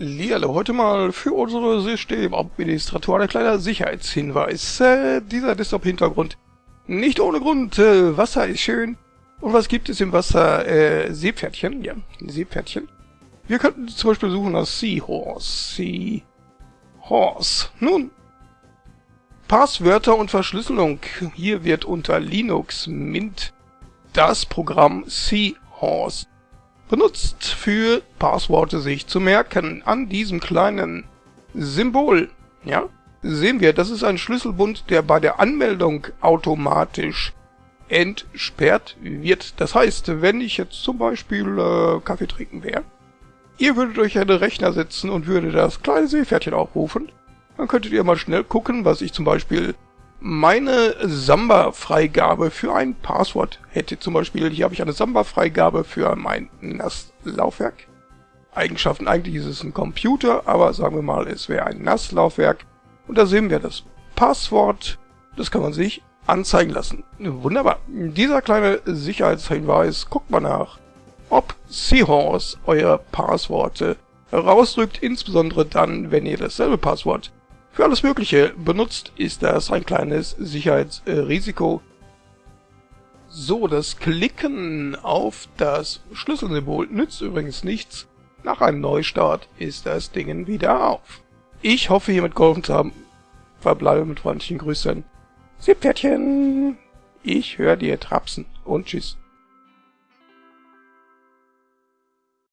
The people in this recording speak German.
Hallihallo, heute mal für unsere Systemadministratoren ein kleiner Sicherheitshinweis. Äh, dieser Desktop-Hintergrund nicht ohne Grund. Äh, Wasser ist schön. Und was gibt es im Wasser? Äh, Seepferdchen. Ja, Seepferdchen. Wir könnten zum Beispiel suchen nach Seahorse. Seahorse. Nun, Passwörter und Verschlüsselung. Hier wird unter Linux Mint das Programm Seahorse benutzt für Passworte sich zu merken. An diesem kleinen Symbol, ja, sehen wir, das ist ein Schlüsselbund, der bei der Anmeldung automatisch entsperrt wird. Das heißt, wenn ich jetzt zum Beispiel äh, Kaffee trinken wäre, ihr würdet euch einen Rechner setzen und würdet das kleine Seepferdchen aufrufen, dann könntet ihr mal schnell gucken, was ich zum Beispiel meine Samba-Freigabe für ein Passwort hätte. Zum Beispiel, hier habe ich eine Samba-Freigabe für mein NAS-Laufwerk. Eigenschaften, eigentlich ist es ein Computer, aber sagen wir mal, es wäre ein NAS-Laufwerk. Und da sehen wir das Passwort, das kann man sich anzeigen lassen. Wunderbar. Dieser kleine Sicherheitshinweis, guckt mal nach, ob Seahorse euer Passworte herausdrückt, insbesondere dann, wenn ihr dasselbe Passwort für alles Mögliche benutzt, ist das ein kleines Sicherheitsrisiko. So, das Klicken auf das Schlüsselsymbol nützt übrigens nichts. Nach einem Neustart ist das Ding wieder auf. Ich hoffe, hiermit geholfen zu haben. Verbleibe mit freundlichen Grüßen. Seepferdchen! Ich höre dir trapsen und tschüss.